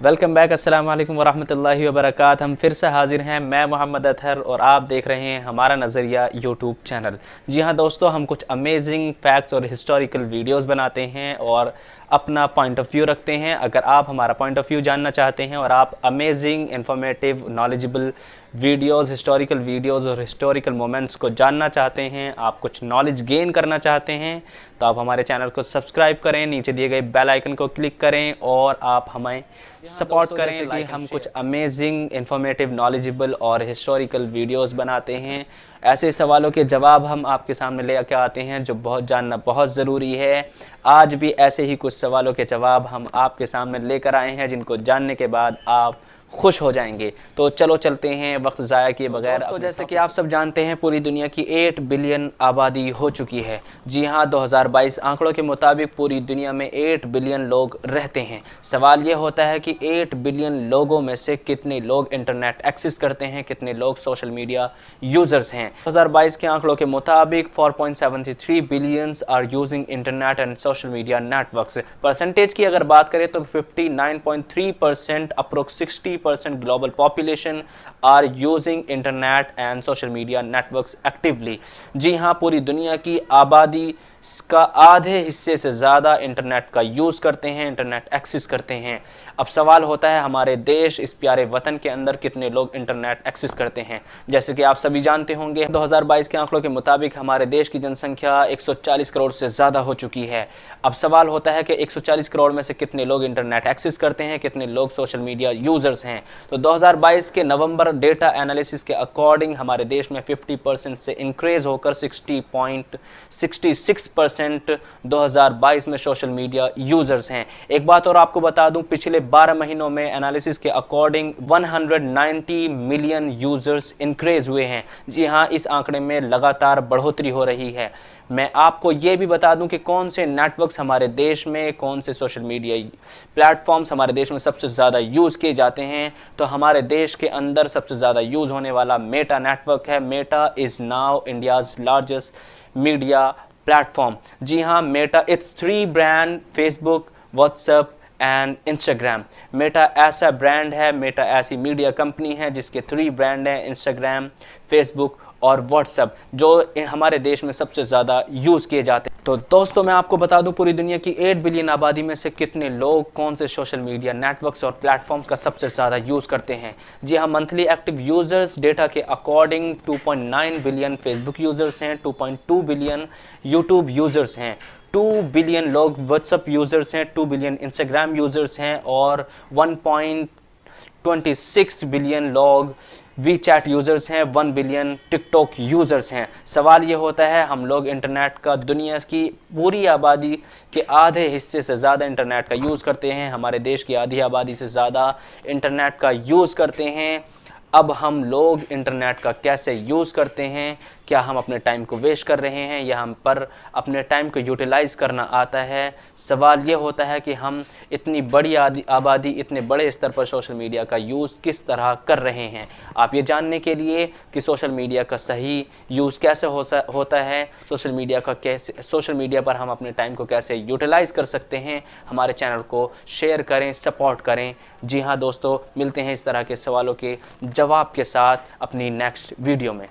Welcome back अस्सलाम वालेकुम वरहमतुल्लाहि हम फिर से हाजिर हैं। मैं मोहम्मद अतहर और आप देख रहे हैं हमारा नज़रिया यूट्यूब चैनल जी हाँ दोस्तों, हम कुछ अमेजिंग फैक्ट्स और हिस्टोरिकल वीडियोस बनाते हैं और अपना पॉइंट ऑफ़ व्यू रखते हैं। अगर आप हमारा पॉइंट ऑफ़ व्यू जानना चाहते हैं और आप amazing informative knowledgeable videos historical videos और हिस्टोरिकल मोमेंट्स को जानना चाहते हैं आप कुछ नॉलेज गेन करना चाहते हैं तो आप हमारे चैनल को सब्सक्राइब करें नीचे दिए गए बेल आइकन को क्लिक करें और आप हमें सपोर्ट करें। कि हम कुछ अमेजिंग इन्फॉर्मेटिव नॉलेजेबल और हिस्टोरिकल वीडियोज़ बनाते हैं। ऐसे सवालों के जवाब हम आपके सामने ले कर आते हैं जो बहुत जानना बहुत ज़रूरी है। आज भी ऐसे ही कुछ सवालों के जवाब हम आपके सामने लेकर आए हैं जिनको जानने के बाद आप खुश हो जाएँगे। तो चलो चलते हैं वक्त ज़ाया किए बगैर। तो जैसे कि आप सब जानते हैं पूरी दुनिया की 8 बिलियन आबादी हो चुकी है। जी हाँ 2022 आंकड़ों के मुताबिक पूरी दुनिया में 8 बिलियन लोग रहते हैं। सवाल ये होता है कि 8 बिलियन लोगों में से कितने लोग इंटरनेट एक्सेस करते हैं कितने लोग सोशल मीडिया यूज़र्स हैं? दो हज़ार बाईस के आंकड़ों के मुताबिक four billions are using internet and social media network percentage की अगर बात करें तो fifty nine point three percent approx sixty 50% global population are using internet and social media networks actively जी हाँ पूरी दुनिया की आबादी का आधे हिस्से से ज़्यादा इंटरनेट का यूज़ करते हैं इंटरनेट एक्सेस करते हैं अब सवाल होता है, हमारे देश, इस प्यारे वतन के अंदर कितने लोग इंटरनेट एक्सेस करते हैं? जैसे कि आप सभी जानते होंगे 2022 के आंकड़ों के मुताबिक हमारे देश की जनसंख्या 140 करोड़ से ज़्यादा हो चुकी है। अब सवाल होता है कि 140 करोड़ में से कितने लोग इंटरनेट एक्सेस करते हैं, कितने लोग सोशल मीडिया यूज़र्स हैं? तो 2022 के नवंबर डेटा एनालिसिस के अकॉर्डिंग हमारे देश में 50 परसेंट से इंक्रीज होकर 60.66 परसेंट दो में सोशल मीडिया यूज़र्स हैं। एक बात और आपको बता दूँ, पिछले 12 महीनों में एनालिसिस के अकॉर्डिंग 190 मिलियन यूज़र्स इंक्रीज हुए हैं। जी हाँ इस आंकड़े में लगातार बढ़ोतरी हो रही है। मैं आपको ये भी बता दूँ कि कौन से नेटवर्क्स हमारे देश में, कौन से सोशल मीडिया प्लेटफॉर्म्स हमारे देश में सबसे ज़्यादा यूज़ किए जाते हैं तो हमारे देश के अंदर सबसे ज़्यादा यूज़ होने वाला मेटा नेटवर्क है। Meta is now India's largest media platform जी हाँ Meta it's three brand Facebook WhatsApp and Instagram Meta ऐसा ब्रांड है मेटा ऐसी मीडिया कंपनी है जिसके थ्री ब्रांड हैं इंस्टाग्राम फेसबुक और व्हाट्सएप जो हमारे देश में सबसे ज़्यादा यूज़ किए जाते हैं। तो दोस्तों, मैं आपको बता दूँ, पूरी दुनिया की 8 बिलियन आबादी में से कितने लोग कौन से सोशल मीडिया नेटवर्क्स और प्लेटफॉर्म्स का सबसे ज़्यादा यूज़ करते हैं? जी हाँ मंथली एक्टिव यूज़र्स डेटा के अकॉर्डिंग 2.9 बिलियन फेसबुक यूज़र्स हैं 2.2 बिलियन यूट्यूब यूज़र्स हैं टू बिलियन लोग व्हाट्सअप यूज़र्स हैं टू बिलियन इंस्टाग्राम यूज़र्स हैं और वन बिलियन लोग वी चैट यूज़र्स हैं, वन बिलियन टिकटॉक यूज़र्स हैं। सवाल ये होता है, हम लोग इंटरनेट का, दुनिया की पूरी आबादी के आधे हिस्से से ज़्यादा इंटरनेट का यूज़ करते हैं, हमारे देश की आधी आबादी से ज़्यादा इंटरनेट का यूज़ करते हैं। अब हम लोग इंटरनेट का कैसे यूज़ करते हैं क्या हम अपने टाइम को वेस्ट कर रहे हैं या हम पर अपने टाइम को यूटिलाइज़ करना आता है? सवाल ये होता है कि हम इतनी बड़ी आबादी, इतने बड़े स्तर पर सोशल मीडिया का यूज़ किस तरह कर रहे हैं? आप ये जानने के लिए कि सोशल मीडिया का सही यूज़ कैसे होता है? सोशल मीडिया का कैसे सोशल मीडिया पर हम अपने टाइम को कैसे यूटिलाइज़ कर सकते हैं? हमारे चैनल को शेयर करें सपोर्ट करें। जी हाँ दोस्तों, मिलते हैं इस तरह के सवालों के जवाब के साथ अपनी नेक्स्ट वीडियो में।